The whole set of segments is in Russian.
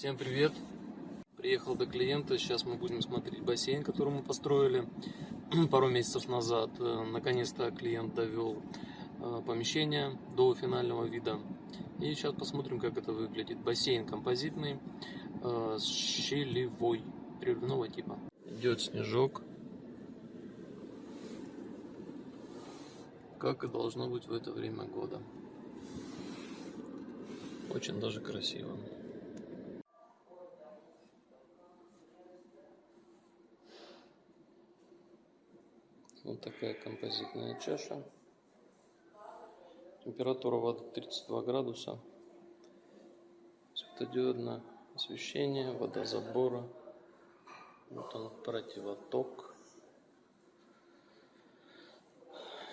Всем привет! Приехал до клиента, сейчас мы будем смотреть бассейн, который мы построили пару месяцев назад. Э, Наконец-то клиент довел э, помещение до финального вида. И сейчас посмотрим, как это выглядит. Бассейн композитный, э, с щелевой, приливного типа. Идет снежок. Как и должно быть в это время года. Очень даже красиво. Вот такая композитная чаша. Температура воды 32 градуса. Светодиодное освещение, вода забора. Вот он противоток.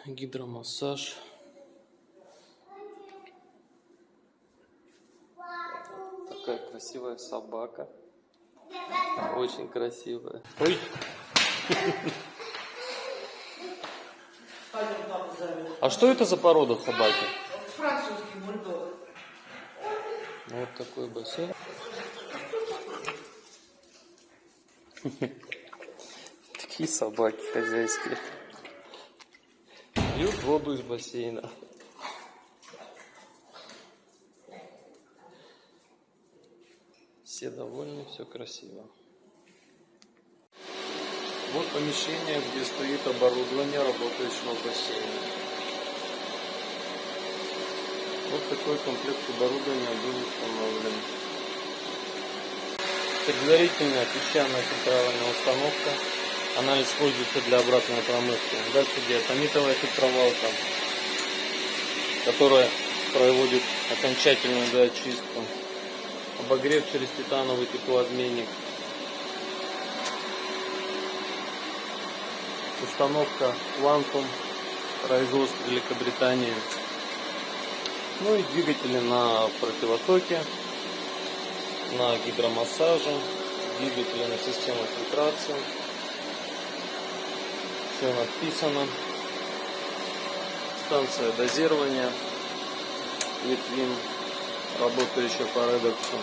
Гидромассаж. Такая красивая собака. Очень красивая. Ой! А что это за порода собаки? Французский бульдог. Вот такой бассейн. Такие собаки хозяйские. Пьют воду из бассейна. Все довольны, все красиво. Вот помещение, где стоит оборудование работающего бассейна. Вот такой комплект оборудования был установлен. Предварительная песчаная фильтровальная установка. Она используется для обратной промывки. Дальше диатомитовая фильтровалка, которая проводит окончательную доочистку. Обогрев через титановый теплообменник. Установка Quantum, производство Великобритании. Ну и двигатели на противотоке, на гидромассаже, двигатели на систему фильтрации. Все написано. Станция дозирования. Литвин, работающая по редексу.